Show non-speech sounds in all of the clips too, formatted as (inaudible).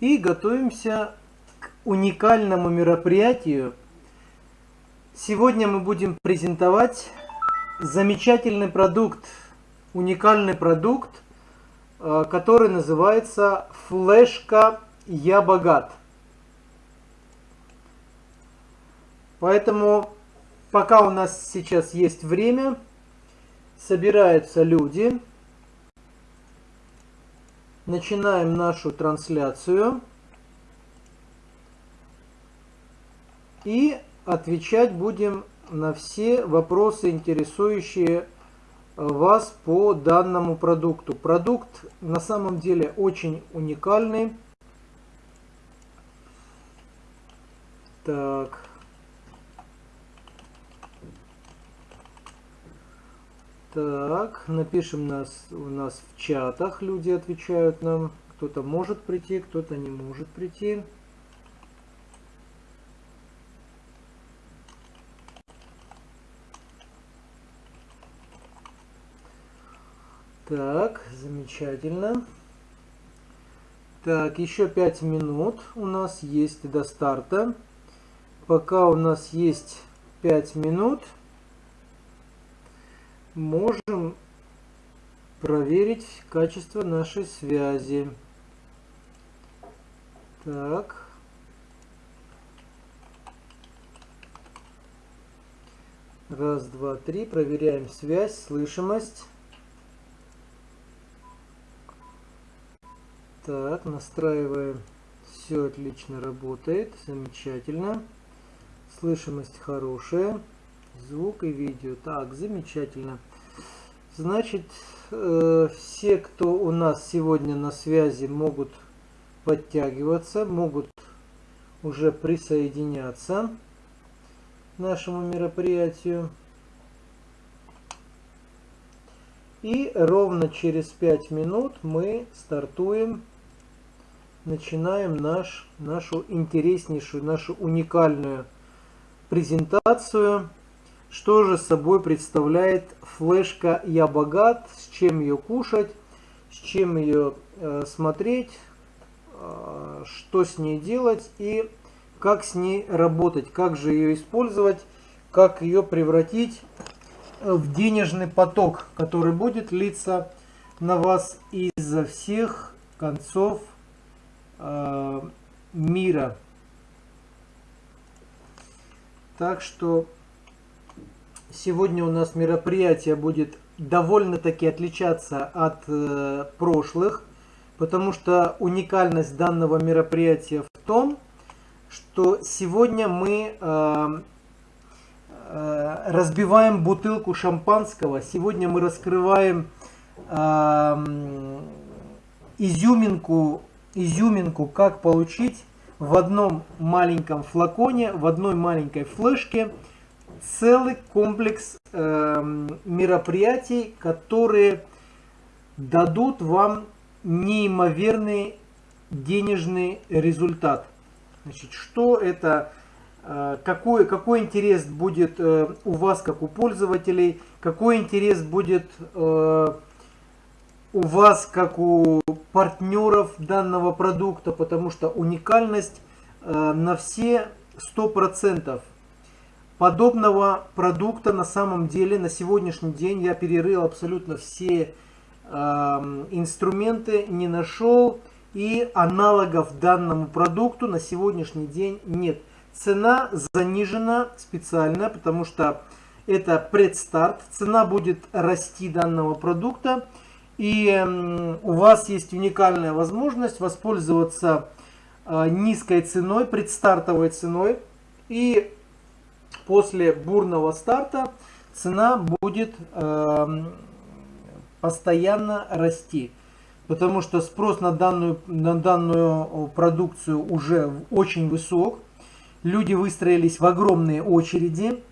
и готовимся к уникальному мероприятию. Сегодня мы будем презентовать замечательный продукт, уникальный продукт, э, который называется флешка «Я богат». Поэтому пока у нас сейчас есть время, собираются люди, начинаем нашу трансляцию и отвечать будем на все вопросы, интересующие вас по данному продукту. Продукт на самом деле очень уникальный. Так. Так, напишем нас, у нас в чатах, люди отвечают нам. Кто-то может прийти, кто-то не может прийти. Так, замечательно. Так, еще 5 минут у нас есть до старта. Пока у нас есть 5 минут, можем проверить качество нашей связи. Так. Раз, два, три. Проверяем связь, слышимость. Так, настраиваем. Все отлично работает. Замечательно. Слышимость хорошая. Звук и видео. Так, замечательно. Значит, э, все, кто у нас сегодня на связи, могут подтягиваться, могут уже присоединяться к нашему мероприятию. И ровно через 5 минут мы стартуем, начинаем наш, нашу интереснейшую, нашу уникальную презентацию что же собой представляет флешка «Я богат», с чем ее кушать, с чем ее э, смотреть, э, что с ней делать и как с ней работать, как же ее использовать, как ее превратить в денежный поток, который будет литься на вас изо всех концов э, мира. Так что Сегодня у нас мероприятие будет довольно-таки отличаться от э, прошлых, потому что уникальность данного мероприятия в том, что сегодня мы э, э, разбиваем бутылку шампанского, сегодня мы раскрываем э, изюминку, изюминку, как получить в одном маленьком флаконе, в одной маленькой флешке – целый комплекс э, мероприятий, которые дадут вам неимоверный денежный результат. Значит, что это, э, какой, какой интерес будет э, у вас, как у пользователей, какой интерес будет э, у вас, как у партнеров данного продукта, потому что уникальность э, на все 100%. Подобного продукта на самом деле на сегодняшний день я перерыл абсолютно все э, инструменты, не нашел и аналогов данному продукту на сегодняшний день нет. Цена занижена специально, потому что это предстарт. Цена будет расти данного продукта. И э, у вас есть уникальная возможность воспользоваться э, низкой ценой, предстартовой ценой. И после бурного старта цена будет э, постоянно расти. Потому что спрос на данную, на данную продукцию уже очень высок. Люди выстроились в огромные очереди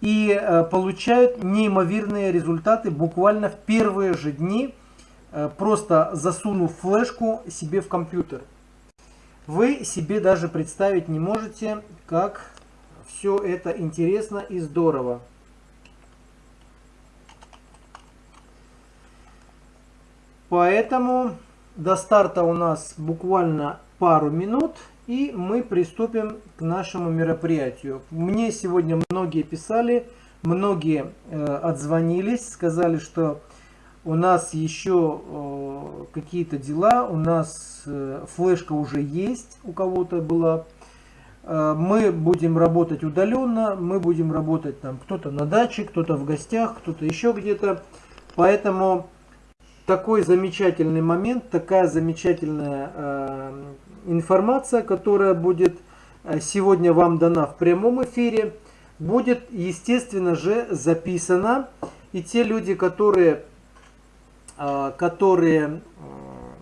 и э, получают неимоверные результаты буквально в первые же дни, э, просто засунув флешку себе в компьютер. Вы себе даже представить не можете, как все это интересно и здорово. Поэтому до старта у нас буквально пару минут, и мы приступим к нашему мероприятию. Мне сегодня многие писали, многие э, отзвонились, сказали, что у нас еще э, какие-то дела, у нас э, флешка уже есть, у кого-то была. Э, мы будем работать удаленно, мы будем работать там кто-то на даче, кто-то в гостях, кто-то еще где-то. Поэтому такой замечательный момент, такая замечательная э, информация, которая будет э, сегодня вам дана в прямом эфире, будет, естественно же, записана. И те люди, которые которые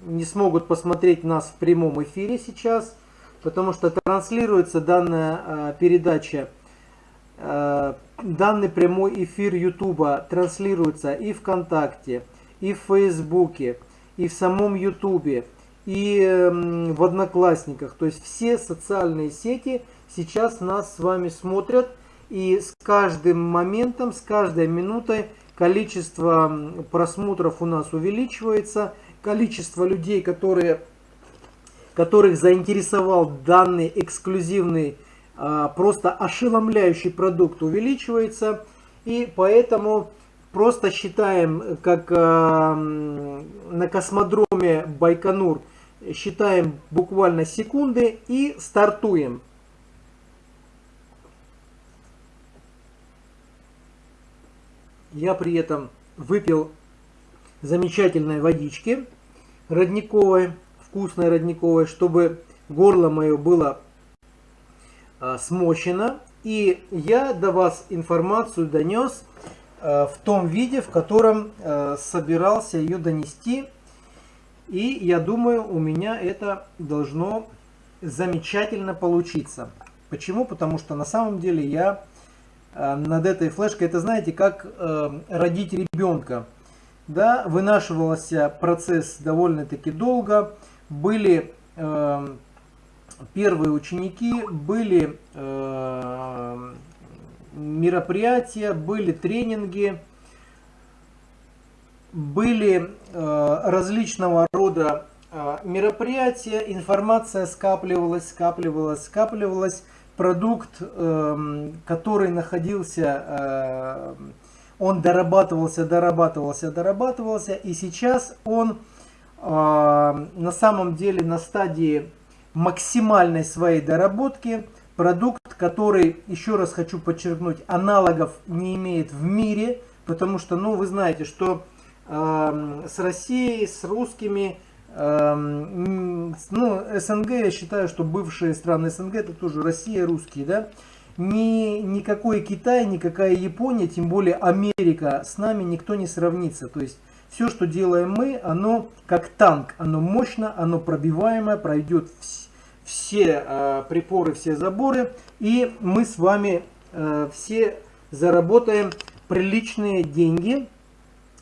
не смогут посмотреть нас в прямом эфире сейчас, потому что транслируется данная а, передача, а, данный прямой эфир Ютуба транслируется и ВКонтакте, и в Фейсбуке, и в самом Ютубе, и в Одноклассниках. То есть все социальные сети сейчас нас с вами смотрят, и с каждым моментом, с каждой минутой количество просмотров у нас увеличивается, количество людей, которые, которых заинтересовал данный эксклюзивный, а, просто ошеломляющий продукт увеличивается. И поэтому просто считаем, как а, на космодроме Байконур, считаем буквально секунды и стартуем. Я при этом выпил замечательной водички родниковой, вкусной родниковой, чтобы горло мое было а, смочено. И я до вас информацию донес а, в том виде, в котором а, собирался ее донести. И я думаю, у меня это должно замечательно получиться. Почему? Потому что на самом деле я над этой флешкой. Это знаете, как родить ребенка. Да, вынашивался процесс довольно-таки долго. Были э, первые ученики, были э, мероприятия, были тренинги, были э, различного рода э, мероприятия, информация скапливалась, скапливалась, скапливалась продукт, эм, который находился, э, он дорабатывался, дорабатывался, дорабатывался, и сейчас он э, на самом деле на стадии максимальной своей доработки. Продукт, который, еще раз хочу подчеркнуть, аналогов не имеет в мире, потому что, ну, вы знаете, что э, с Россией, с русскими Эм, ну, СНГ, я считаю, что бывшие страны СНГ, это тоже Россия, русские, да, ни, никакой Китай, никакая Япония, тем более Америка, с нами никто не сравнится. То есть все, что делаем мы, оно как танк, оно мощно, оно пробиваемое, пройдет все э, припоры, все заборы, и мы с вами э, все заработаем приличные деньги,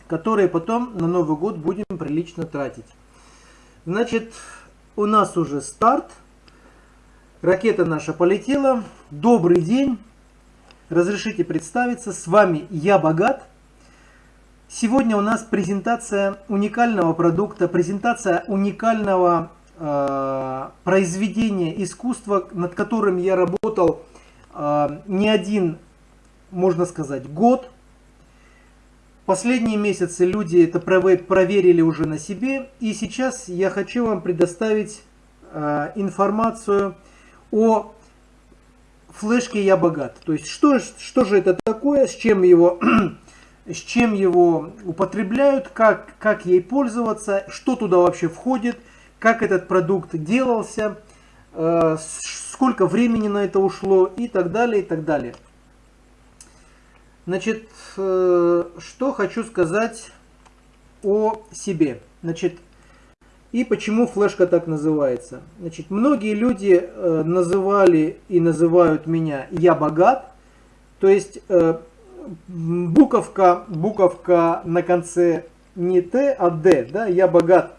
которые потом на Новый год будем прилично тратить. Значит, у нас уже старт. Ракета наша полетела. Добрый день. Разрешите представиться. С вами я Богат. Сегодня у нас презентация уникального продукта, презентация уникального э, произведения искусства, над которым я работал э, не один, можно сказать, год. Последние месяцы люди это проверили уже на себе. И сейчас я хочу вам предоставить э, информацию о флешке «Я богат». То есть, что, что же это такое, с чем его, с чем его употребляют, как, как ей пользоваться, что туда вообще входит, как этот продукт делался, э, сколько времени на это ушло и так далее, и так далее. Значит, э, что хочу сказать о себе. Значит, и почему флешка так называется. Значит, многие люди э, называли и называют меня «я богат». То есть, буковка, буковка на конце не Т, а Д, да, «я богат».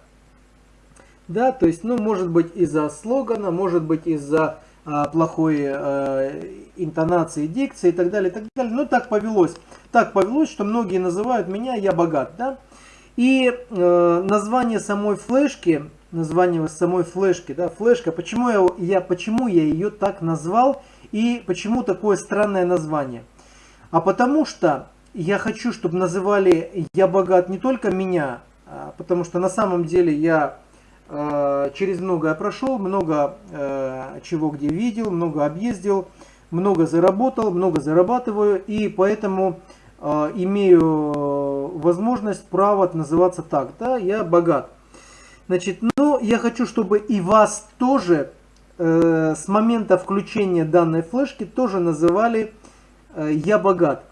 Да, то есть, ну, может быть из-за слогана, может быть из-за а, плохой а, интонации, дикции и так далее, и так далее. Но так повелось. Так повелось, что многие называют меня «я богат». Да? И э, название самой флешки, название самой флешки, да, флешка, почему я, я, почему я ее так назвал и почему такое странное название? А потому что я хочу, чтобы называли «Я богат» не только меня, а, потому что на самом деле я э, через многое прошел, много э, чего где видел, много объездил, много заработал, много зарабатываю, и поэтому э, имею возможность, право называться так, да, я богат. Значит, но я хочу, чтобы и вас тоже с момента включения данной флешки тоже называли э, «Я богат».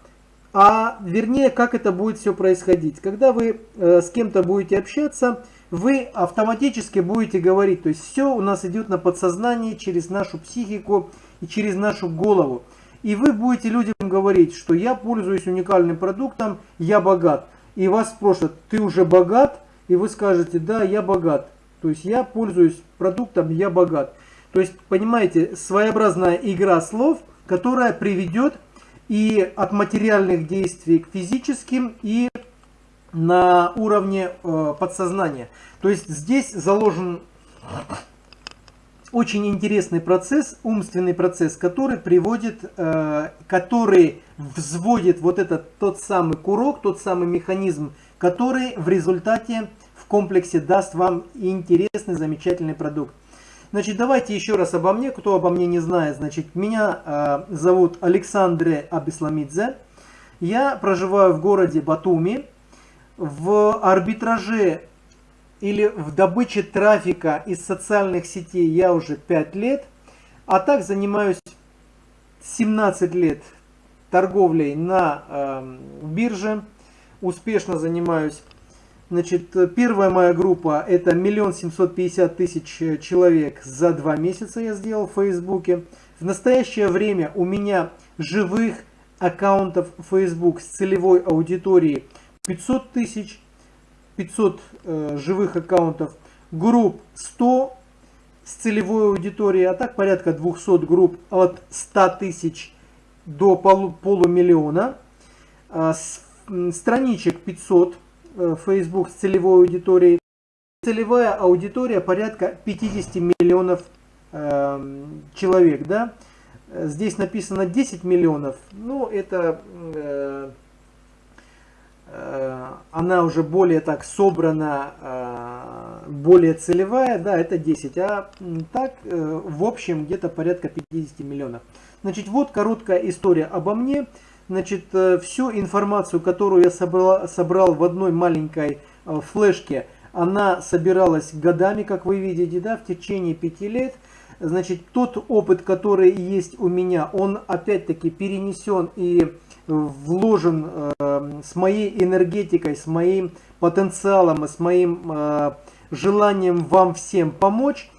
А вернее, как это будет все происходить. Когда вы э, с кем-то будете общаться, вы автоматически будете говорить, то есть все у нас идет на подсознание, через нашу психику и через нашу голову. И вы будете людям говорить, что я пользуюсь уникальным продуктом, я богат. И вас спросят, ты уже богат? И вы скажете, да, я богат. То есть я пользуюсь продуктом, я богат. То есть, понимаете, своеобразная игра слов, которая приведет и от материальных действий к физическим, и на уровне э, подсознания. То есть здесь заложен очень интересный процесс, умственный процесс, который приводит, э, который взводит вот этот тот самый курок, тот самый механизм, который в результате в комплексе даст вам интересный, замечательный продукт. Значит, давайте еще раз обо мне, кто обо мне не знает. Значит, меня э, зовут Александре Абисламидзе. Я проживаю в городе Батуми. В арбитраже или в добыче трафика из социальных сетей я уже 5 лет, а так занимаюсь 17 лет торговлей на э, бирже, успешно занимаюсь. Значит, первая моя группа это миллион семьсот пятьдесят тысяч человек за два месяца я сделал в Фейсбуке. В настоящее время у меня живых аккаунтов Facebook с целевой аудиторией 500 тысяч, 500 э, живых аккаунтов, групп 100 с целевой аудиторией, а так порядка 200 групп от 100 тысяч до полу, полумиллиона, э, с, страничек 500 э, Facebook с целевой аудиторией, целевая аудитория порядка 50 миллионов э, человек, да, здесь написано 10 миллионов, ну это э, Э, она уже более так собрана, э, более целевая, да, это 10, а так э, в общем где-то порядка 50 миллионов. Значит, вот короткая история обо мне. Значит, всю информацию, которую я собрал, собрал в одной маленькой флешке, она собиралась годами, как вы видите, да, в течение пяти лет. Значит, тот опыт, который есть у меня, он опять-таки перенесен и вложен э, с моей энергетикой, с моим потенциалом, с моим э, желанием вам всем помочь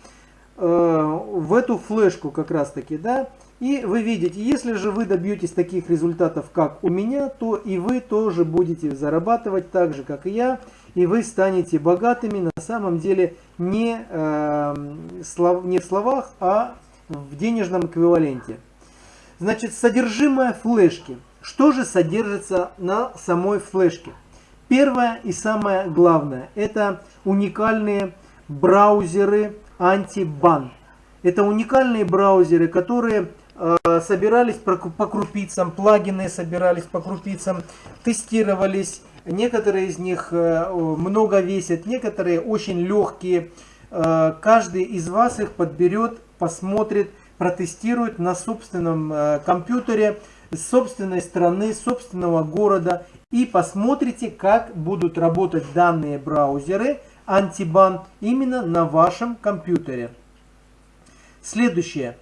э, в эту флешку как раз таки, да. И вы видите, если же вы добьетесь таких результатов, как у меня, то и вы тоже будете зарабатывать так же, как и я, и вы станете богатыми на самом деле не, э, слов, не в словах, а в денежном эквиваленте. Значит, содержимое флешки – что же содержится на самой флешке? Первое и самое главное, это уникальные браузеры антибан. Это уникальные браузеры, которые собирались по крупицам, плагины собирались по крупицам, тестировались. Некоторые из них э, много весят, некоторые очень легкие. Э, каждый из вас их подберет, посмотрит, протестирует на собственном э, компьютере собственной страны, собственного города и посмотрите, как будут работать данные браузеры антибан именно на вашем компьютере. Следующее.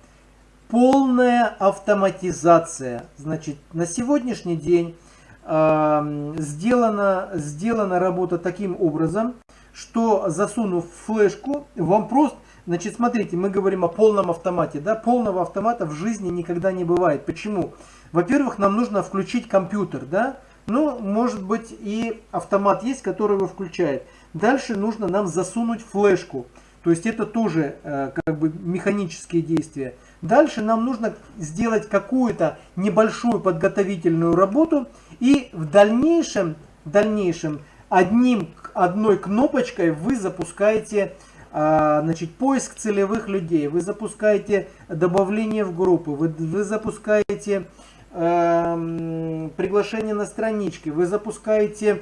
Полная автоматизация. Значит, на сегодняшний день э, сделана, сделана работа таким образом, что засунув флешку, вам просто Значит, смотрите, мы говорим о полном автомате. Да? Полного автомата в жизни никогда не бывает. Почему? Во-первых, нам нужно включить компьютер, да? Ну, может быть и автомат есть, который его включает. Дальше нужно нам засунуть флешку. То есть это тоже э, как бы механические действия. Дальше нам нужно сделать какую-то небольшую подготовительную работу. И в дальнейшем, в дальнейшем одним одной кнопочкой вы запускаете а, значит, поиск целевых людей, вы запускаете добавление в группы, вы, вы запускаете э, приглашение на страничке, вы запускаете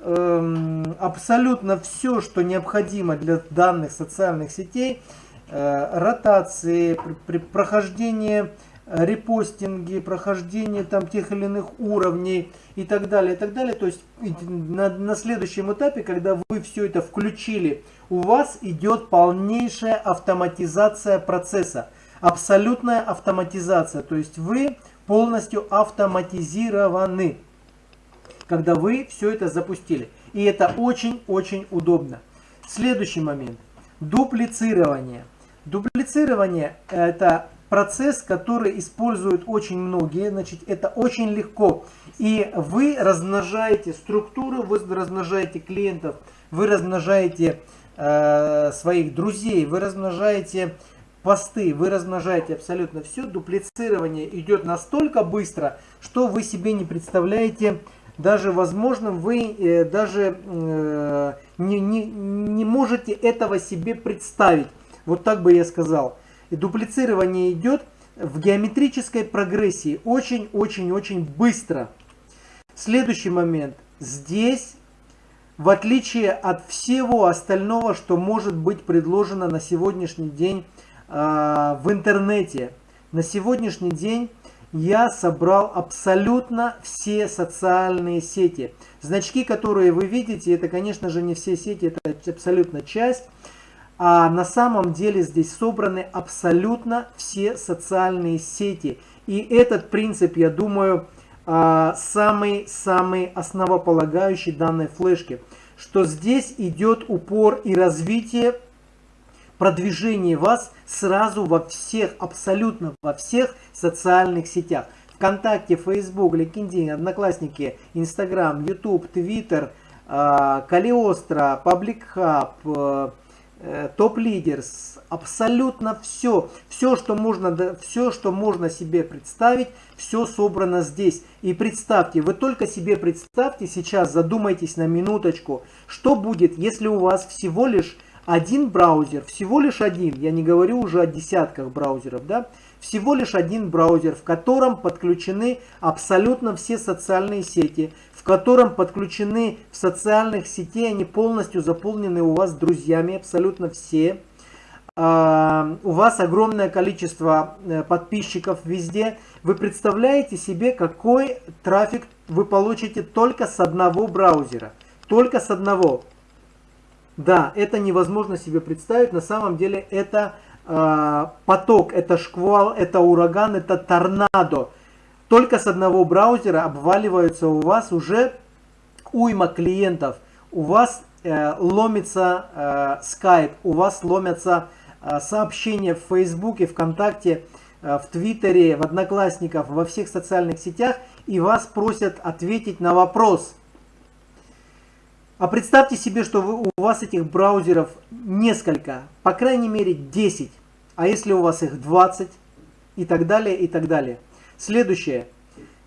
э, абсолютно все, что необходимо для данных социальных сетей, ротации, при, при, прохождение репостинги, прохождение там тех или иных уровней и так далее, и так далее. То есть на, на следующем этапе, когда вы все это включили, у вас идет полнейшая автоматизация процесса. Абсолютная автоматизация. То есть вы полностью автоматизированы, когда вы все это запустили. И это очень-очень удобно. Следующий момент. Дуплицирование. Дуплицирование это процесс, который используют очень многие, значит, это очень легко. И вы размножаете структуру, вы размножаете клиентов, вы размножаете э, своих друзей, вы размножаете посты, вы размножаете абсолютно все. Дуплицирование идет настолько быстро, что вы себе не представляете, даже возможно, вы э, даже э, не, не, не можете этого себе представить. Вот так бы я сказал. И дуплицирование идет в геометрической прогрессии очень-очень-очень быстро. Следующий момент. Здесь, в отличие от всего остального, что может быть предложено на сегодняшний день э, в интернете, на сегодняшний день я собрал абсолютно все социальные сети. Значки, которые вы видите, это, конечно же, не все сети, это абсолютно часть а на самом деле здесь собраны абсолютно все социальные сети. И этот принцип, я думаю, самый-самый основополагающий данной флешки, что здесь идет упор и развитие продвижение вас сразу во всех, абсолютно во всех социальных сетях. ВКонтакте, Facebook, LinkedIn, Одноклассники, Instagram, YouTube, Twitter, Калиостро, Public Hub, Э, топ-лидерс, абсолютно все, все, что можно, все, что можно себе представить, все собрано здесь. И представьте, вы только себе представьте сейчас, задумайтесь на минуточку, что будет, если у вас всего лишь один браузер, всего лишь один, я не говорю уже о десятках браузеров, да, всего лишь один браузер, в котором подключены абсолютно все социальные сети, котором подключены в социальных сетей, они полностью заполнены у вас друзьями, абсолютно все. Uh, у вас огромное количество uh, подписчиков везде. Вы представляете себе, какой трафик вы получите только с одного браузера. Только с одного. Да, это невозможно себе представить. На самом деле это uh, поток, это шквал, это ураган, это торнадо только с одного браузера обваливаются у вас уже уйма клиентов. У вас э, ломится э, Skype, у вас ломятся э, сообщения в Фейсбуке, ВКонтакте, э, в Твиттере, в Одноклассниках, во всех социальных сетях, и вас просят ответить на вопрос. А представьте себе, что вы, у вас этих браузеров несколько, по крайней мере 10, а если у вас их 20 и так далее, и так далее. Следующее.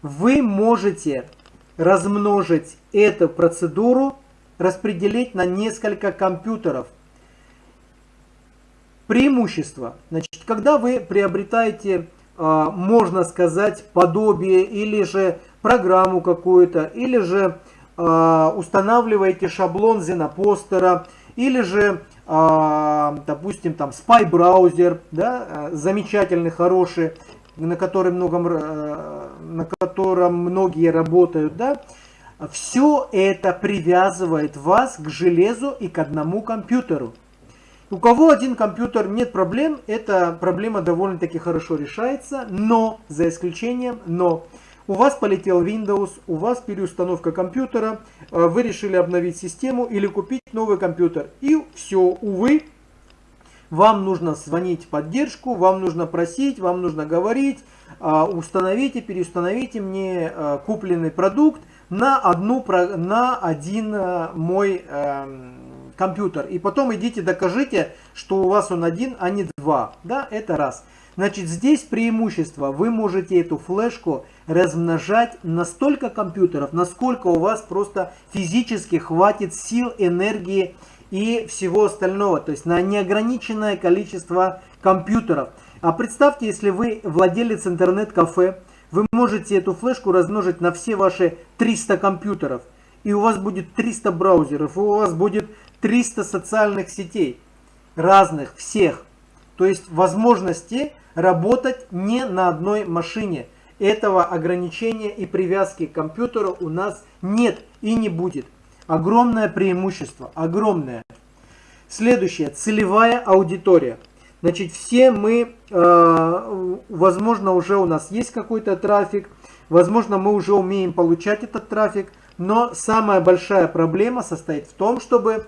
Вы можете размножить эту процедуру, распределить на несколько компьютеров. Преимущество. Значит, когда вы приобретаете, а, можно сказать, подобие или же программу какую-то, или же а, устанавливаете шаблон Зенопостера, или же, а, допустим, там Spy браузер, да, замечательный, хороший, на котором, многом, э, на котором многие работают, да, все это привязывает вас к железу и к одному компьютеру. У кого один компьютер, нет проблем, эта проблема довольно-таки хорошо решается, но, за исключением, но, у вас полетел Windows, у вас переустановка компьютера, э, вы решили обновить систему или купить новый компьютер. И все, увы, вам нужно звонить в поддержку, вам нужно просить, вам нужно говорить, а, установите, переустановите мне а, купленный продукт на, одну, на один а, мой компьютер. И потом идите докажите, что у вас он один, а не два. Да, это раз. Значит, здесь преимущество. Вы можете эту флешку размножать на столько компьютеров, насколько у вас просто физически хватит сил, энергии и всего остального. То есть на неограниченное количество компьютеров. А представьте, если вы владелец интернет-кафе, вы можете эту флешку размножить на все ваши 300 компьютеров. И у вас будет 300 браузеров, и у вас будет 300 социальных сетей. Разных, всех. То есть возможности работать не на одной машине. Этого ограничения и привязки к компьютеру у нас нет и не будет. Огромное преимущество, огромное. Следующее, целевая аудитория. Значит, все мы, э, возможно, уже у нас есть какой-то трафик, возможно, мы уже умеем получать этот трафик, но самая большая проблема состоит в том, чтобы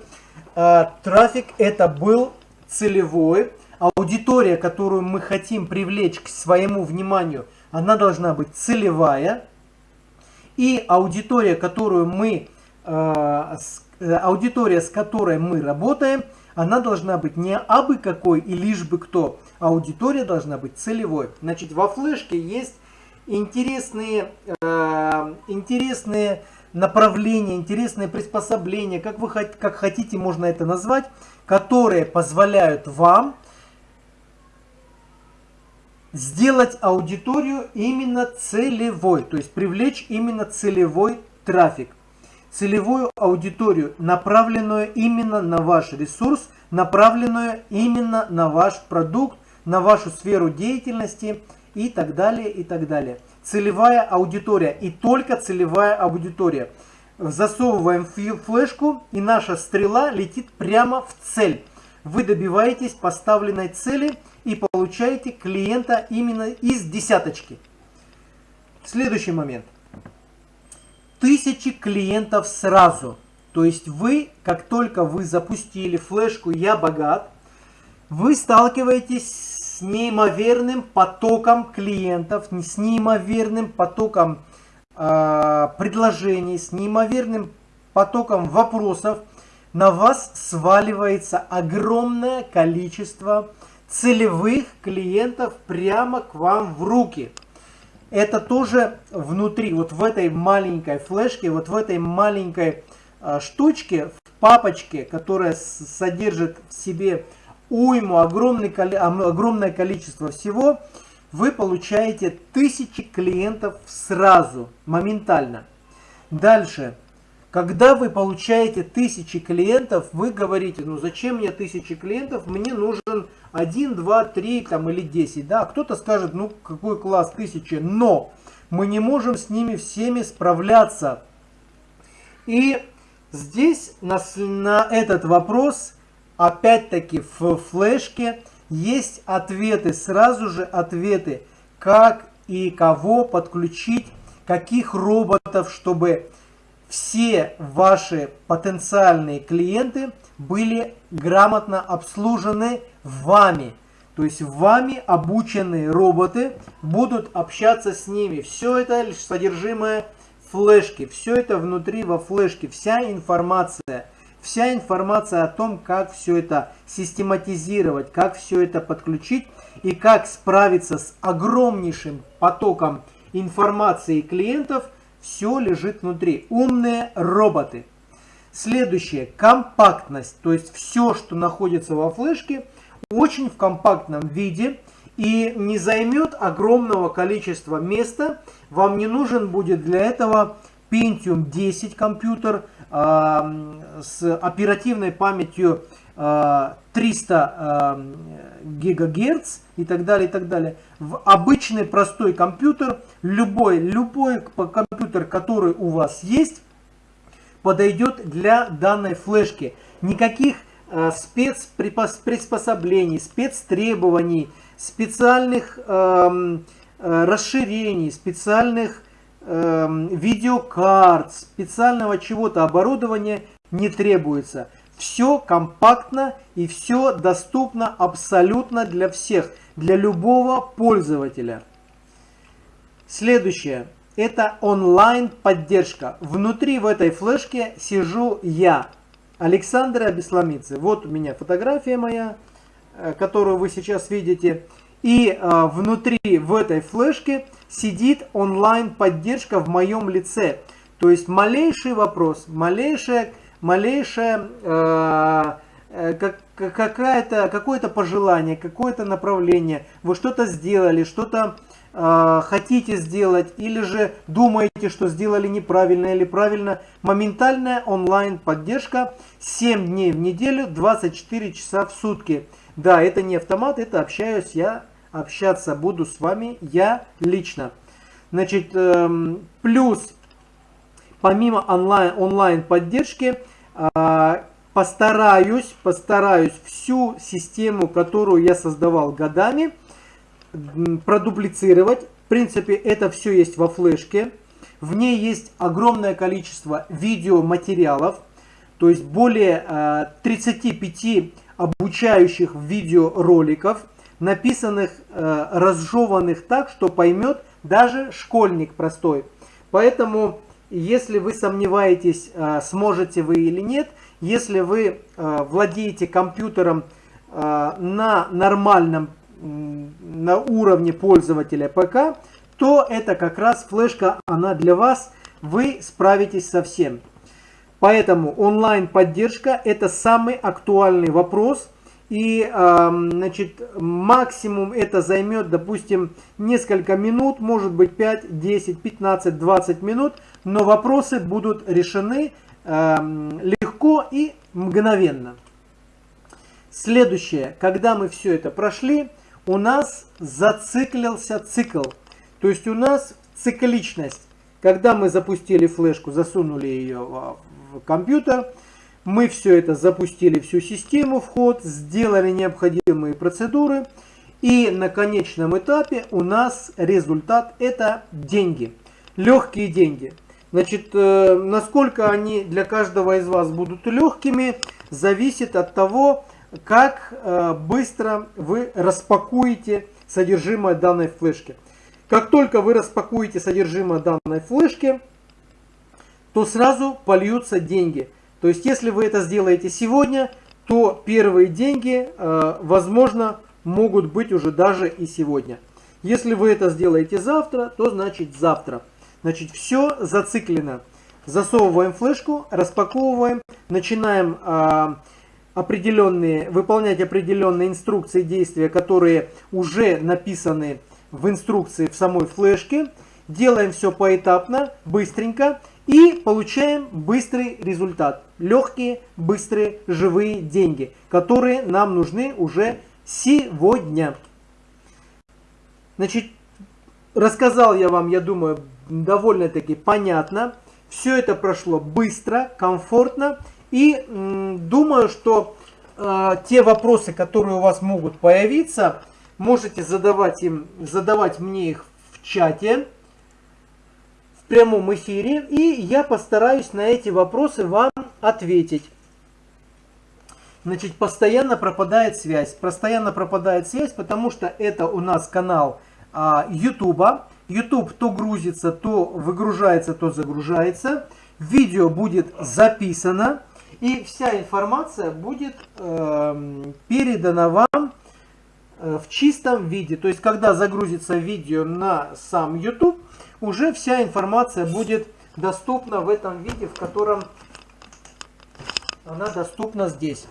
э, трафик это был целевой, аудитория, которую мы хотим привлечь к своему вниманию, она должна быть целевая, и аудитория, которую мы, аудитория, с которой мы работаем, она должна быть не абы какой и лишь бы кто. Аудитория должна быть целевой. Значит, во флешке есть интересные, э, интересные направления, интересные приспособления, как вы как хотите можно это назвать, которые позволяют вам сделать аудиторию именно целевой, то есть привлечь именно целевой трафик целевую аудиторию, направленную именно на ваш ресурс, направленную именно на ваш продукт, на вашу сферу деятельности и так далее, и так далее. Целевая аудитория и только целевая аудитория. Засовываем флешку и наша стрела летит прямо в цель. Вы добиваетесь поставленной цели и получаете клиента именно из десяточки. Следующий момент тысячи клиентов сразу. То есть вы, как только вы запустили флешку «Я богат», вы сталкиваетесь с неимоверным потоком клиентов, с неимоверным потоком э, предложений, с неимоверным потоком вопросов. На вас сваливается огромное количество целевых клиентов прямо к вам в руки – это тоже внутри, вот в этой маленькой флешке, вот в этой маленькой э, штучке, в папочке, которая содержит в себе уйму, огромный, огромное количество всего, вы получаете тысячи клиентов сразу, моментально. Дальше. Когда вы получаете тысячи клиентов, вы говорите, ну зачем мне тысячи клиентов, мне нужен 1, 2, 3 там, или 10. Да? Кто-то скажет, ну какой класс, тысячи, но мы не можем с ними всеми справляться. И здесь на, на этот вопрос, опять-таки в флешке, есть ответы, сразу же ответы, как и кого подключить, каких роботов, чтобы все ваши потенциальные клиенты были грамотно обслужены вами. То есть вами обученные роботы будут общаться с ними. Все это лишь содержимое флешки. Все это внутри во флешке. Вся информация. Вся информация о том, как все это систематизировать, как все это подключить и как справиться с огромнейшим потоком информации клиентов – все лежит внутри. Умные роботы. Следующее. Компактность. То есть все, что находится во флешке, очень в компактном виде и не займет огромного количества места. Вам не нужен будет для этого Pentium 10 компьютер э, с оперативной памятью 300 э, гигагерц и так далее, и так далее. В обычный простой компьютер, любой, любой компьютер, который у вас есть, подойдет для данной флешки. Никаких э, спецприспособлений, спецтребований, специальных э, расширений, специальных э, видеокарт, специального чего-то оборудования не требуется. Все компактно и все доступно абсолютно для всех, для любого пользователя. Следующее. Это онлайн поддержка. Внутри в этой флешке сижу я. Александра Бесламицы. Вот у меня фотография моя, э, которую вы сейчас видите. И э, внутри в этой флешке сидит онлайн поддержка в моем лице. То есть малейший вопрос, малейшая, малейшая э, э, как, какое-то какое пожелание, какое-то направление, вы что-то сделали, что-то э, хотите сделать, или же думаете, что сделали неправильно или правильно, моментальная онлайн поддержка 7 дней в неделю, 24 часа в сутки. Да, это не автомат, это общаюсь я, общаться буду с вами я лично. Значит, э, плюс, помимо онлайн, онлайн поддержки, э, постараюсь, постараюсь всю систему, которую я создавал годами, продуплицировать. В принципе, это все есть во флешке. В ней есть огромное количество видеоматериалов, то есть более 35 э, обучающих видеороликов, написанных, э, разжеванных так, что поймет даже школьник простой. Поэтому, если вы сомневаетесь, э, сможете вы или нет, если вы владеете компьютером на нормальном, на уровне пользователя ПК, то это как раз флешка, она для вас, вы справитесь со всем. Поэтому онлайн поддержка это самый актуальный вопрос. И значит, максимум это займет, допустим, несколько минут, может быть 5, 10, 15, 20 минут. Но вопросы будут решены легко и мгновенно. Следующее, когда мы все это прошли, у нас зациклился цикл. То есть у нас цикличность. Когда мы запустили флешку, засунули ее в компьютер, мы все это запустили, всю систему вход, сделали необходимые процедуры. И на конечном этапе у нас результат это деньги. Легкие деньги. Значит, э, насколько они для каждого из вас будут легкими, зависит от того, как э, быстро вы распакуете содержимое данной флешки. Как только вы распакуете содержимое данной флешки, то сразу польются деньги. То есть, если вы это сделаете сегодня, то первые деньги, э, возможно, могут быть уже даже и сегодня. Если вы это сделаете завтра, то значит завтра. Значит, все зациклено. Засовываем флешку, распаковываем, начинаем э, определенные, выполнять определенные инструкции действия, которые уже написаны в инструкции в самой флешке. Делаем все поэтапно, быстренько и получаем быстрый результат. Легкие, быстрые, живые деньги, которые нам нужны уже сегодня. Значит, рассказал я вам, я думаю, довольно-таки понятно. Все это прошло быстро, комфортно. И думаю, что э, те вопросы, которые у вас могут появиться, можете задавать, им, задавать мне их в чате, в прямом эфире. И я постараюсь на эти вопросы вам ответить. Значит, постоянно пропадает связь. Постоянно пропадает связь, потому что это у нас канал а, YouTube. YouTube то грузится, то выгружается, то загружается. Видео будет записано. И вся информация будет э, передана вам э, в чистом виде. То есть, когда загрузится видео на сам YouTube, уже вся информация будет доступна в этом виде, в котором она доступна здесь.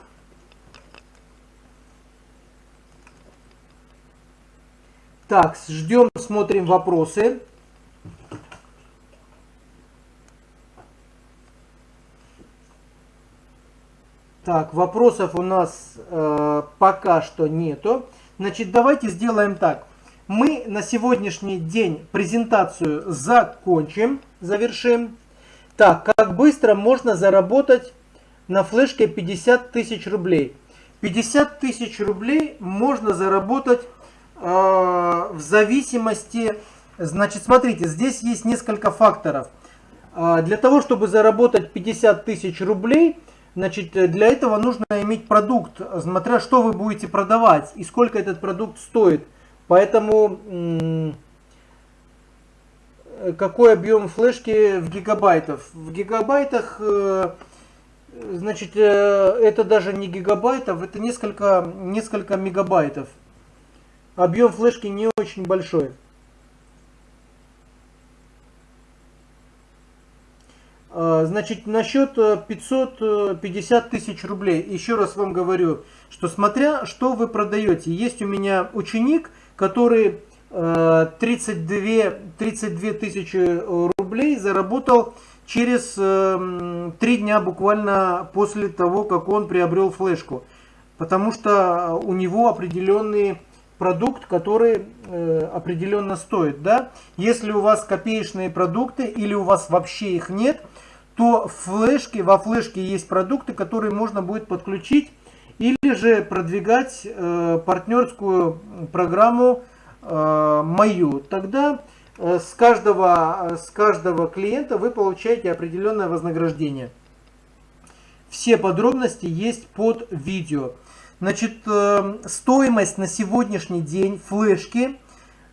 Так, ждем, смотрим вопросы. Так, вопросов у нас э, пока что нету. Значит, давайте сделаем так. Мы на сегодняшний день презентацию закончим, завершим. Так, как быстро можно заработать на флешке 50 тысяч рублей? 50 тысяч рублей можно заработать Э, в зависимости, значит, смотрите, здесь есть несколько факторов. Э, для того, чтобы заработать 50 тысяч рублей, значит, для этого нужно иметь продукт, смотря что вы будете продавать и сколько этот продукт стоит. Поэтому какой объем флешки в гигабайтах? В гигабайтах Значит, это даже не гигабайтов, это несколько, несколько мегабайтов. Объем флешки не очень большой. Значит, насчет 550 тысяч рублей. Еще раз вам говорю, что смотря что вы продаете. Есть у меня ученик, который 32, 32 тысячи рублей заработал через 3 дня буквально после того, как он приобрел флешку. Потому что у него определенный продукт, который э, определенно стоит. Да? Если у вас копеечные продукты или у вас вообще их нет, то флешки, во флешке есть продукты, которые можно будет подключить или же продвигать э, партнерскую программу э, мою. Тогда э, с, каждого, с каждого клиента вы получаете определенное вознаграждение. Все подробности есть под видео. Значит, э, стоимость на сегодняшний день флешки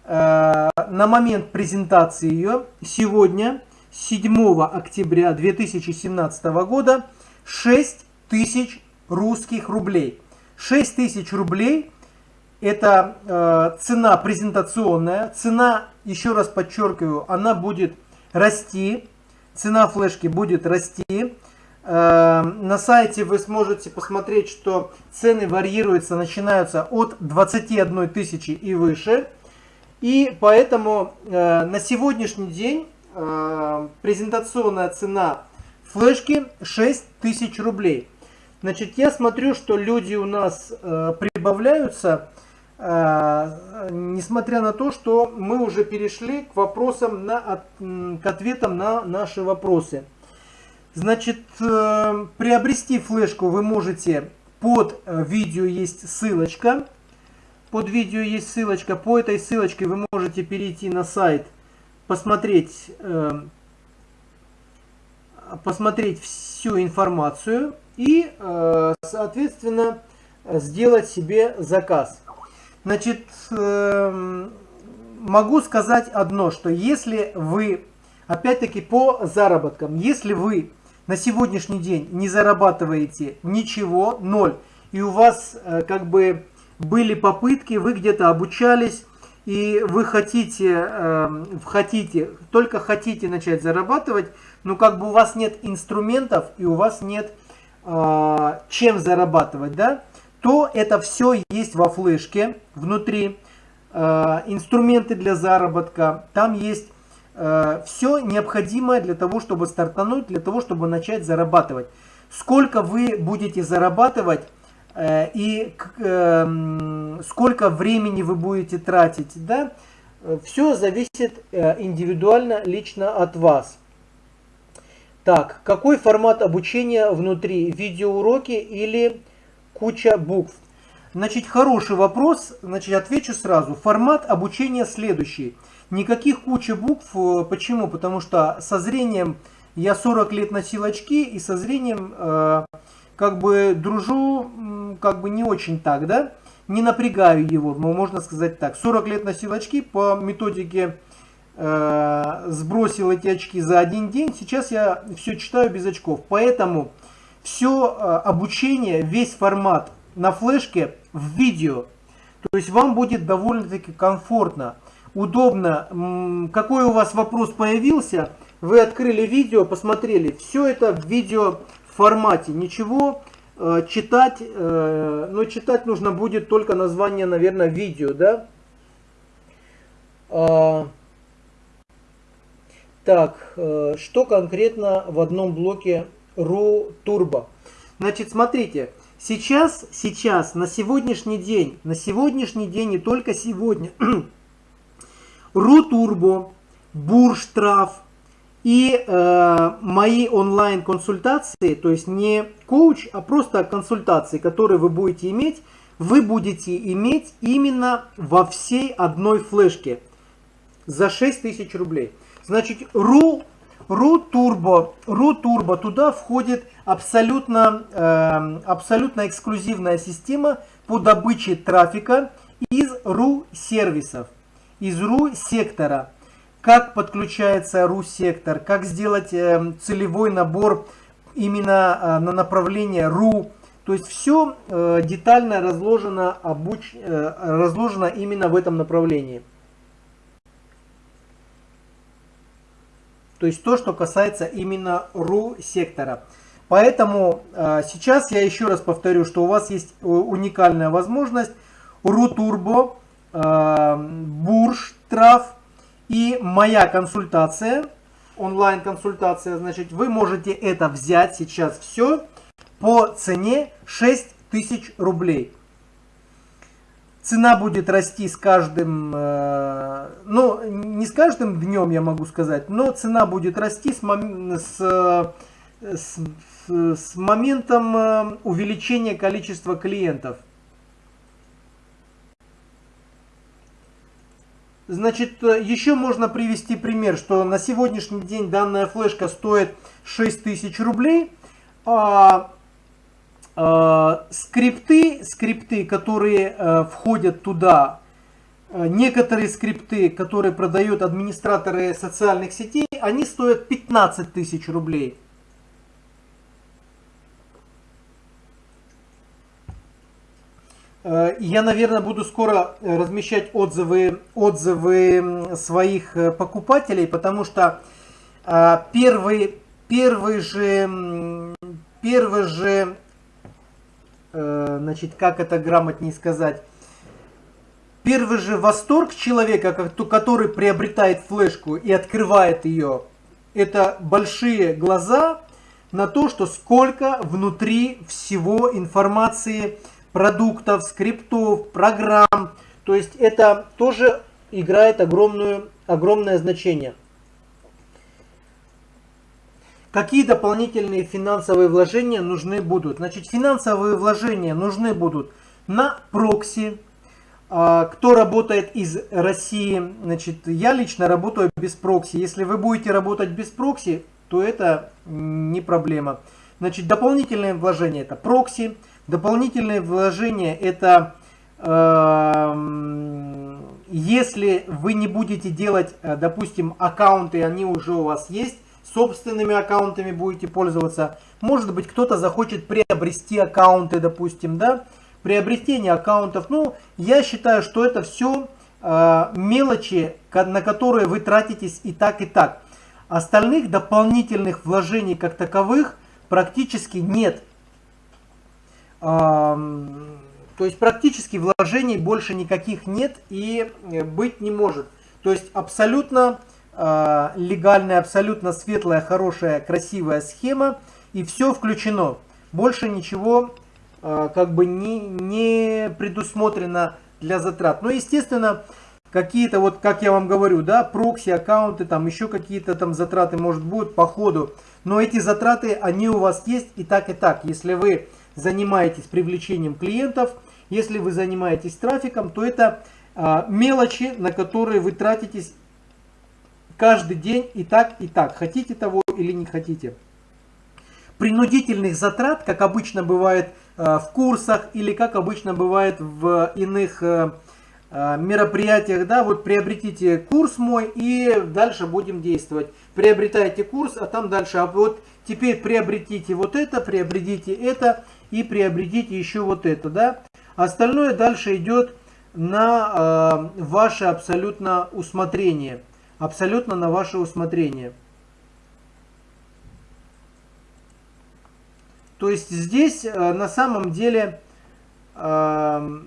э, на момент презентации ее сегодня, 7 октября 2017 года, 6 тысяч русских рублей. 6 тысяч рублей это э, цена презентационная. Цена, еще раз подчеркиваю, она будет расти. Цена флешки будет расти. Эм, на сайте вы сможете посмотреть, что цены варьируются, начинаются от 21 тысячи и выше. И поэтому э, на сегодняшний день э, презентационная цена флешки 6 тысяч рублей. Значит, я смотрю, что люди у нас э, прибавляются, несмотря на то, что мы уже перешли к вопросам, на, к ответам на наши вопросы. Значит, э, приобрести флешку вы можете под э, видео есть ссылочка. Под видео есть ссылочка. По этой ссылочке вы можете перейти на сайт, э, посмотреть всю информацию и, соответственно, сделать себе заказ. Значит, могу сказать одно, что если вы, опять-таки по заработкам, если вы на сегодняшний день не зарабатываете ничего, ноль, и у вас э, как бы были попытки, вы где-то обучались, и вы хотите, э, хотите, только хотите начать зарабатывать, но как бы у вас нет инструментов и у вас нет э, чем зарабатывать, да, то это все есть во флешке внутри, инструменты для заработка, там есть Э, все необходимое для того, чтобы стартануть, для того, чтобы начать зарабатывать. Сколько вы будете зарабатывать э, и эм, сколько времени вы будете тратить, да, все зависит э, индивидуально, лично от вас. Так, какой формат обучения внутри? Видеоуроки или куча букв? Значит, хороший вопрос, значит, отвечу сразу. Формат обучения следующий – Никаких кучи букв. Э, почему? Потому что со зрением я 40 лет носил очки, и со зрением э, как бы дружу как бы не очень так, да? Не напрягаю его, можно сказать так. 40 лет носил очки по методике э, сбросил эти очки за один день. Сейчас я все читаю без очков. Поэтому все э, обучение, весь формат на флешке в видео. То есть вам будет довольно-таки комфортно удобно. Какой у вас вопрос появился, вы открыли видео, посмотрели. Все это в видео формате. Ничего э, читать, э, но читать нужно будет только название, наверное, видео, да? А, так, э, что конкретно в одном блоке RU Turbo? Значит, смотрите, сейчас, сейчас, на сегодняшний день, на сегодняшний день и только сегодня, (clears throat) Рутурбо, Бурштраф и э, мои онлайн-консультации, то есть не коуч, а просто консультации, которые вы будете иметь, вы будете иметь именно во всей одной флешке за 6000 рублей. Значит, RU, RU Turbo, RU Turbo, туда входит абсолютно, э, абсолютно эксклюзивная система по добыче трафика из RU сервисов из RU сектора. Как подключается RU сектор, как сделать э, целевой набор именно на направление RU. То есть все детально разложено, обуч... разложено именно в этом направлении. То есть то, что касается именно RU сектора. Поэтому э, сейчас я еще раз повторю, что у вас есть э, уникальная возможность RU Turbo, э, Бурж, Трав и моя консультация, онлайн-консультация. Значит, вы можете это взять сейчас все по цене 6000 рублей. Цена будет расти с каждым, э, ну не с каждым днем я могу сказать, но цена будет расти с, мом, с, с с моментом э, увеличения количества клиентов. Значит, э, еще можно привести пример, что на сегодняшний день данная флешка стоит 6000 рублей, а, а скрипты, скрипты, которые а, входят туда, некоторые скрипты, которые продают администраторы социальных сетей, они стоят 15 тысяч рублей. Я, наверное, буду скоро э, размещать отзывы, отзывы своих э, покупателей, потому что первый, первый же, первый же, значит, как это грамотнее сказать, первый же восторг человека, который приобретает флешку и открывает ее, это большие глаза на то, что сколько внутри всего информации продуктов, скриптов, программ. То есть это тоже играет огромную, огромное значение. Какие дополнительные финансовые вложения нужны будут? Значит, финансовые вложения нужны будут на прокси. А, кто работает из России, значит, я лично работаю без прокси. Если вы будете работать без прокси, то это не проблема. Значит, дополнительные вложения это прокси, Дополнительные вложения это э, если вы не будете делать, э, допустим, аккаунты, они уже у вас есть, собственными аккаунтами будете пользоваться. Может быть, кто-то захочет приобрести аккаунты, допустим, да, приобретение аккаунтов. Ну, я считаю, что это все э, мелочи, на которые вы тратитесь и так, и так. Остальных дополнительных вложений как таковых практически нет. То есть практически вложений больше никаких нет и э, быть не может. То есть абсолютно а, легальная, абсолютно светлая, хорошая, красивая схема и все включено. Больше ничего а, как бы не, не предусмотрено для затрат. Но естественно какие-то вот, как я вам говорю, да, прокси, аккаунты, там еще какие-то там затраты может будут по ходу. Но эти затраты, они у вас есть и так, и так. Если вы занимаетесь привлечением клиентов, если вы занимаетесь трафиком, то это а, мелочи, на которые вы тратитесь каждый день и так, и так. Хотите того или не хотите. Принудительных затрат, как обычно бывает а, в курсах или как обычно бывает в иных а, мероприятиях, да, вот приобретите курс мой и дальше будем действовать. Приобретайте курс, а там дальше, а вот теперь приобретите вот это, приобретите это, и приобретите еще вот это, да. Остальное дальше идет на э, ваше абсолютно усмотрение. Абсолютно на ваше усмотрение. То есть здесь э, на самом деле э,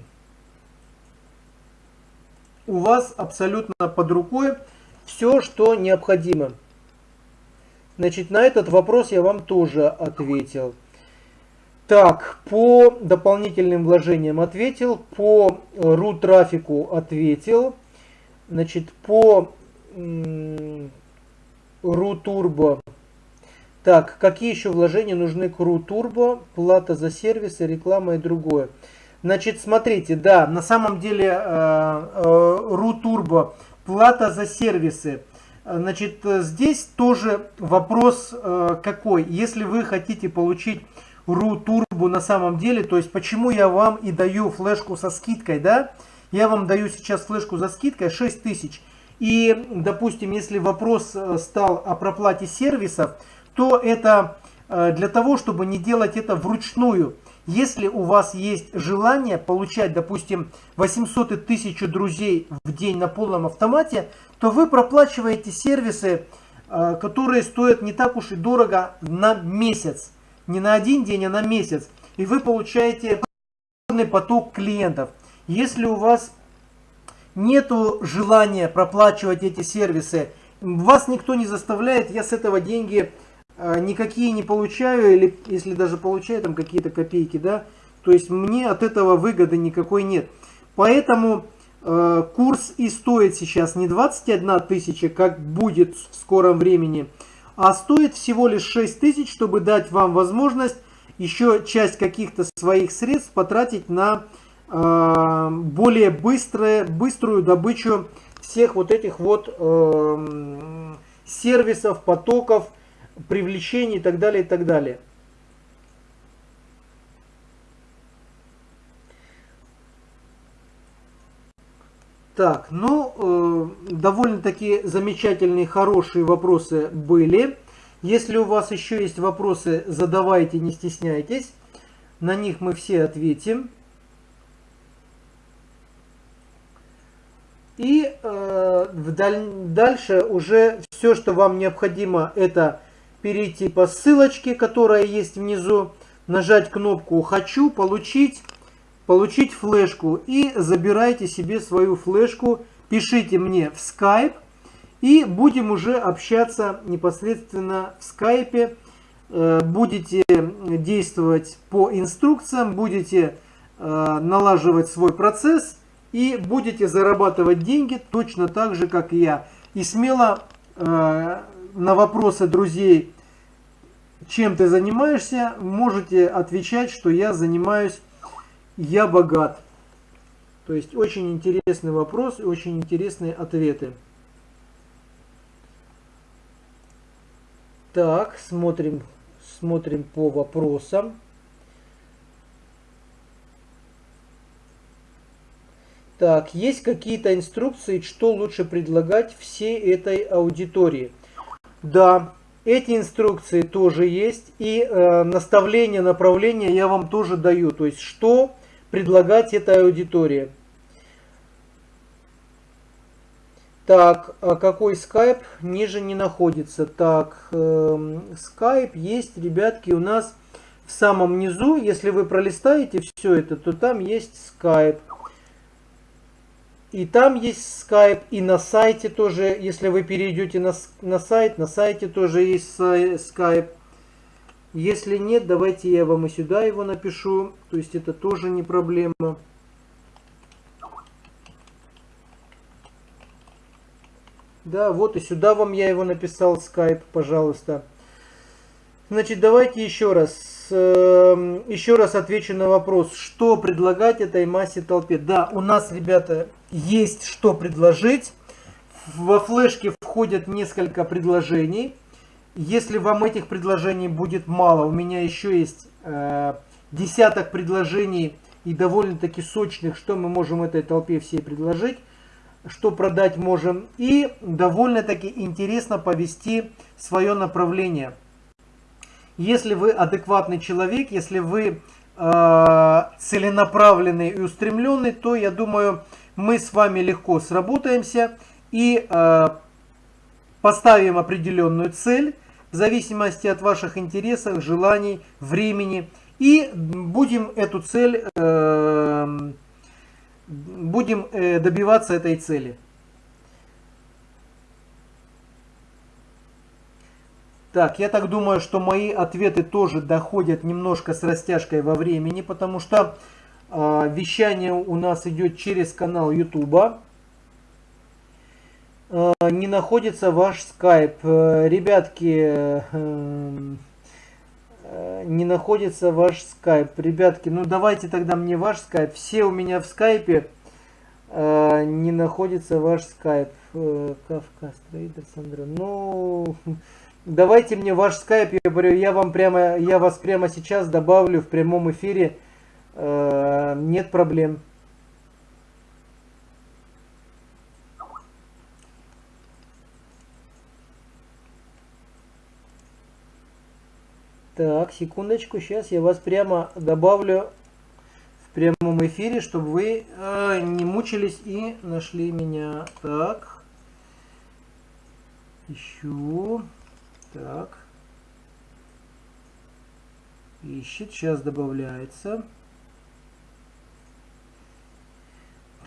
у вас абсолютно под рукой все, что необходимо. Значит, на этот вопрос я вам тоже ответил. Так, по дополнительным вложениям ответил, по RU трафику ответил, значит, по RU Turbo. Так, какие еще вложения нужны к RU Turbo? Плата за сервисы, реклама и другое. Значит, смотрите, да, на самом деле э, э, RU Turbo, плата за сервисы. Значит, здесь тоже вопрос э, какой. Если вы хотите получить RU Turbo на самом деле. То есть почему я вам и даю флешку со скидкой, да? Я вам даю сейчас флешку за скидкой 6000. И, допустим, если вопрос э, стал о проплате сервисов, то это э, для того, чтобы не делать это вручную. Если у вас есть желание получать, допустим, 800 и 1000 друзей в день на полном автомате, то вы проплачиваете сервисы, э, которые стоят не так уж и дорого на месяц. Не на один день, а на месяц. И вы получаете поток клиентов. Если у вас нету желания проплачивать эти сервисы, вас никто не заставляет, я с этого деньги э, никакие не получаю, или если даже получаю там какие-то копейки, да, то есть мне от этого выгоды никакой нет. Поэтому э, курс и стоит сейчас не 21 тысяча, как будет в скором времени, а стоит всего лишь 6 тысяч, чтобы дать вам возможность еще часть каких-то своих средств потратить на э, более быстрое, быструю добычу всех вот этих вот э, сервисов, потоков, привлечений и так далее, и так далее. Так, ну, э, довольно-таки замечательные, хорошие вопросы были. Если у вас еще есть вопросы, задавайте, не стесняйтесь. На них мы все ответим. И э, вдаль, дальше уже все, что вам необходимо, это перейти по ссылочке, которая есть внизу, нажать кнопку «Хочу», «Получить», получить флешку и забирайте себе свою флешку, пишите мне в Skype, и будем уже общаться непосредственно в скайпе. Э, будете действовать по инструкциям, будете э, налаживать свой процесс и будете зарабатывать деньги точно так же, как и я. И смело э, на вопросы друзей, чем ты занимаешься, можете отвечать, что я занимаюсь, я богат. То есть очень интересный вопрос и очень интересные ответы. Так, смотрим, смотрим по вопросам. Так, есть какие-то инструкции, что лучше предлагать всей этой аудитории? Да, эти инструкции тоже есть. И э, наставления, направления я вам тоже даю. То есть, что предлагать этой аудитории. Так, а какой скайп ниже не находится? Так, скайп есть, ребятки, у нас в самом низу. Если вы пролистаете все это, то там есть скайп. И там есть скайп, и на сайте тоже, если вы перейдете на, на сайт, на сайте тоже есть скайп. Если нет, давайте я вам и сюда его напишу. То есть это тоже не проблема. Да, вот и сюда вам я его написал, скайп, пожалуйста. Значит, давайте еще раз, э, еще раз отвечу на вопрос, что предлагать этой массе толпе. Да, у нас, ребята, есть что предложить. Во флешке входят несколько предложений. Если вам этих предложений будет мало, у меня еще есть э, десяток предложений и довольно-таки сочных, что мы можем этой толпе всей предложить что продать можем. И довольно-таки интересно повести свое направление. Если вы адекватный человек, если вы э, целенаправленный и устремленный, то я думаю, мы с вами легко сработаемся и э, поставим определенную цель в зависимости от ваших интересов, желаний, времени. И будем эту цель э, будем э, добиваться этой цели. Так, я так думаю, что мои ответы тоже доходят немножко с растяжкой во времени, потому что э, вещание у нас идет через канал YouTube. Э, не находится ваш скайп. Э, ребятки, э, не находится ваш скайп. Ребятки, ну давайте тогда мне ваш скайп. Все у меня в скайпе. Не находится ваш скайп. Кавказ Трейдер, Сандра. Ну, давайте мне ваш скайп. Я говорю, я вам прямо, я вас прямо сейчас добавлю в прямом эфире. Нет проблем. Так, секундочку, сейчас я вас прямо добавлю в прямом эфире, чтобы вы э, не мучились и нашли меня. Так. Ищу. Так. Ищет, сейчас добавляется.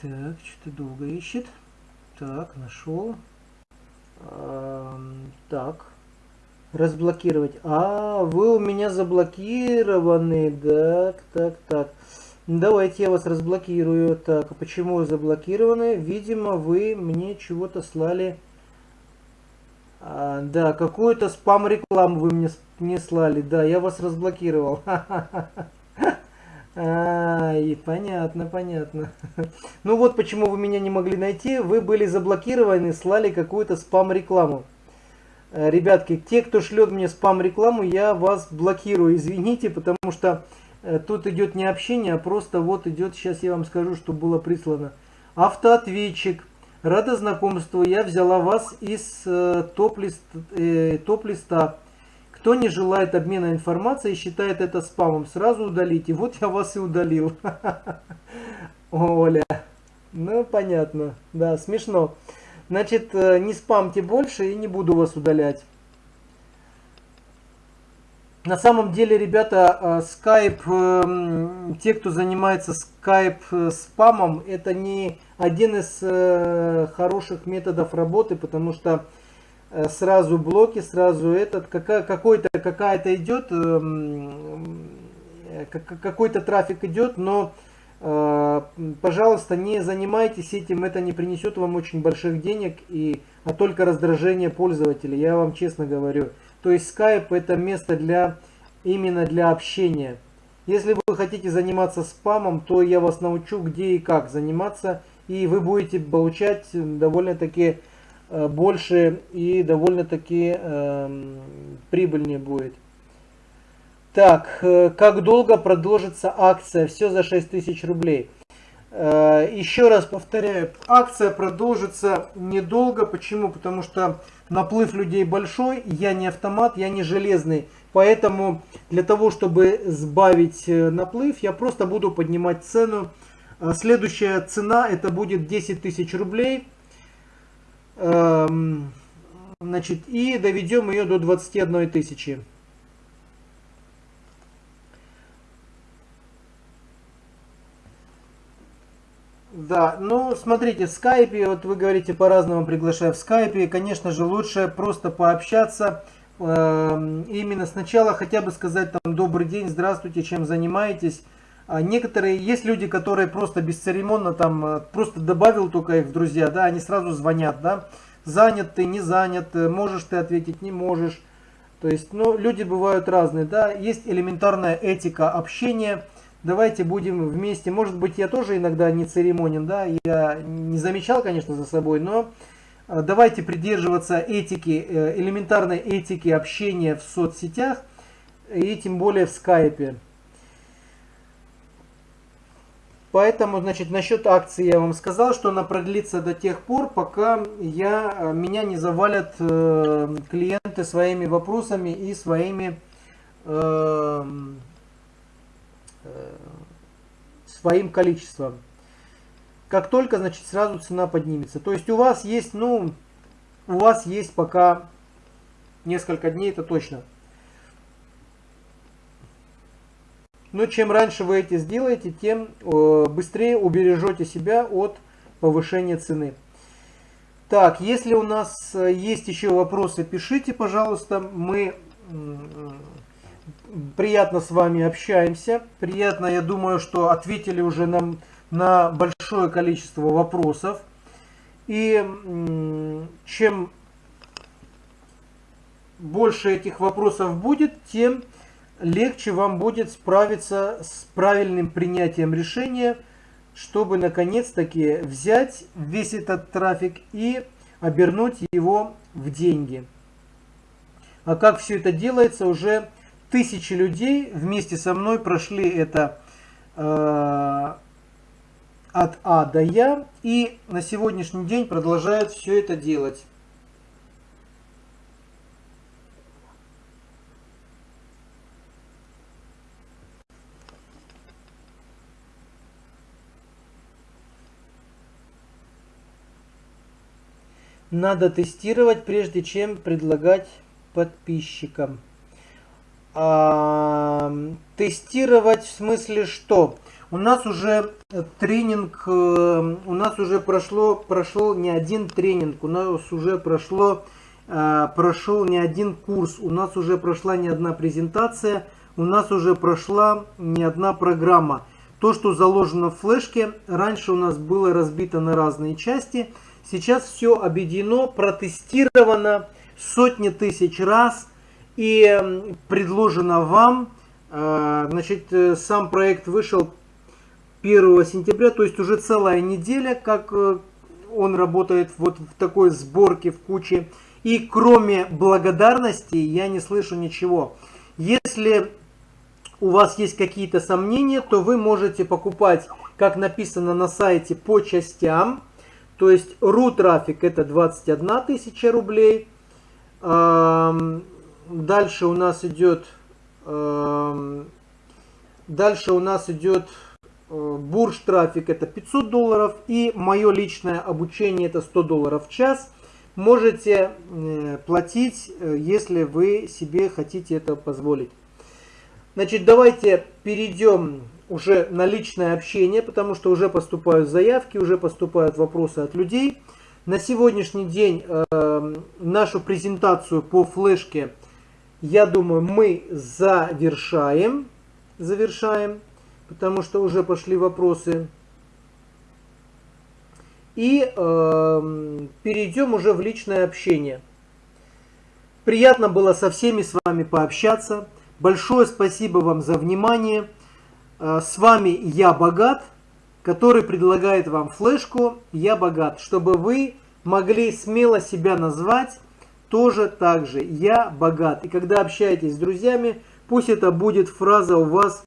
Так, что-то долго ищет. Так, нашел. так. Разблокировать. А, вы у меня заблокированы. Так, так, так. Давайте я вас разблокирую. Так, а почему заблокированы? Видимо, вы мне чего-то слали. А, да, какую-то спам-рекламу вы мне, мне слали. Да, я вас разблокировал. (laughs) А, и понятно, понятно. (laughs) Ну вот почему вы меня не могли найти. Вы были заблокированы, слали какую-то спам-рекламу. Э, ребятки, те, кто шлет мне спам-рекламу, я вас блокирую. Извините, потому что э, тут идет не общение, а просто вот идет, сейчас я вам скажу, что было прислано. Автоответчик. Рада знакомству, я взяла вас из э, топ-листа. Э, топ кто не желает обмена информацией и считает это спамом, сразу удалите. Вот я вас и удалил. (laughs) Оля. Ну, понятно. Да, смешно. Значит, э, не спамьте больше и не буду вас удалять. На самом деле, ребята, Skype, э, те, кто занимается Skype э, спамом, это не один из хороших методов работы, потому что Э, сразу блоки, сразу этот, какой-то какая-то идет, э, какой-то трафик идет, но э, пожалуйста, не занимайтесь этим, это не принесет вам очень больших денег, и, а только раздражение пользователя, я вам честно говорю. То есть Skype это место для именно для общения. Если вы хотите заниматься спамом, то я вас научу, где и как заниматься, и вы будете получать довольно-таки Э, больше и довольно-таки э, прибыльнее будет. Так, э, как долго продолжится акция? Все за 6000 рублей. Э, еще раз повторяю, акция продолжится недолго. Почему? Потому что наплыв людей большой, я не автомат, я не железный. Поэтому для того, чтобы сбавить э, наплыв, я просто буду поднимать цену. Следующая цена это будет 10 тысяч рублей. Эм, значит, и доведем ее до 21 тысячи. Да, ну смотрите, в скайпе, вот вы говорите по-разному приглашаю в скайпе, конечно же лучше просто пообщаться, э, именно сначала хотя бы сказать там добрый день, здравствуйте, чем занимаетесь. А некоторые, есть люди, которые просто бесцеремонно там, э, просто добавил только их в друзья, да, они сразу звонят, да, занят ты, не занят, э, можешь ты ответить, не можешь. То есть, ну, люди бывают разные, да, есть элементарная этика общения, давайте будем вместе, может быть, я тоже иногда не церемонен, да, я не замечал, конечно, за собой, но э, давайте придерживаться этики, элементарной этики общения в соцсетях, и тем более в скайпе. Поэтому, значит, насчет акции я вам сказал, что она продлится до тех пор, пока я, э, меня не завалят э, клиенты своими вопросами и своими э, э, своим количеством. Как только, значит, сразу цена поднимется. То есть у вас есть, ну, у вас есть пока несколько дней, это точно. Но чем раньше вы это сделаете, тем э, быстрее убережете себя от повышения цены. Так, если у нас э, есть еще вопросы, пишите, пожалуйста. Мы приятно с вами общаемся. Приятно, я думаю, что ответили уже нам на большое количество вопросов. И чем больше этих вопросов будет, тем легче вам будет справиться с правильным принятием решения, чтобы наконец-таки взять весь этот трафик и обернуть его в деньги. А как все это делается, уже тысячи людей вместе со мной прошли это э, от А до Я и на сегодняшний день продолжают все это делать. Надо тестировать, прежде чем предлагать подписчикам. Тестировать в смысле что? У нас уже тренинг, э, у нас уже прошло, прошел не один тренинг, у нас уже прошло, э, прошел не один курс, у нас уже прошла не одна презентация, у нас уже прошла не одна программа. То, что заложено в флешке, раньше у нас было разбито на разные части. Сейчас все объединено, протестировано сотни тысяч раз и предложено вам. Э, значит, э, сам проект вышел 1 сентября, то есть уже целая неделя, как э, он работает вот в такой сборке, в куче. И кроме благодарности я не слышу ничего. Если у вас есть какие-то сомнения, то вы можете покупать, как написано на сайте, по частям. То есть RU трафик это 21 тысяча рублей. Дальше у нас идет дальше у нас идет э, бурж трафик это 500 долларов и мое личное обучение это 100 долларов в час. Можете э, платить, э, если вы себе хотите это позволить. Значит, давайте перейдем уже на личное общение, потому что уже поступают заявки, уже поступают вопросы от людей. На сегодняшний день э, нашу презентацию по флешке, я думаю, мы завершаем. Завершаем, потому что уже пошли вопросы. И э, перейдем уже в личное общение. Приятно было со всеми с вами пообщаться. Большое спасибо вам за внимание. Э, с вами Я Богат, который предлагает вам флешку Я Богат, чтобы вы могли смело себя назвать тоже так же Я Богат. И когда общаетесь с друзьями, пусть это будет фраза у вас,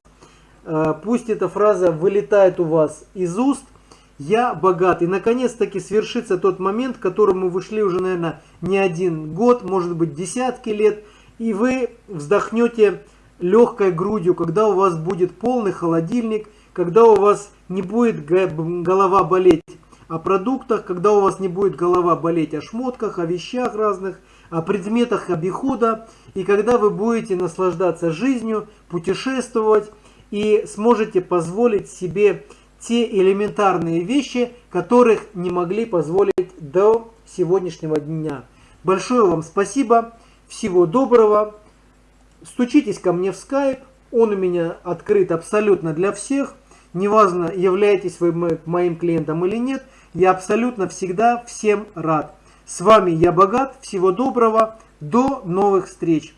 э, пусть эта фраза вылетает у вас из уст, я богат. И наконец-таки свершится тот момент, к которому вы шли уже, наверное, не один год, может быть, десятки лет, и вы вздохнете легкой грудью, когда у вас будет полный холодильник, когда у вас не будет голова болеть о продуктах, когда у вас не будет голова болеть о шмотках, о вещах разных, о предметах обихода, и когда вы будете наслаждаться жизнью, путешествовать и сможете позволить себе те элементарные вещи, которых не могли позволить до сегодняшнего дня. Большое вам спасибо. Всего доброго. Стучитесь ко мне в скайп. Он у меня открыт абсолютно для всех. Неважно, являетесь вы моим клиентом или нет. Я абсолютно всегда всем рад. С вами я богат. Всего доброго. До новых встреч.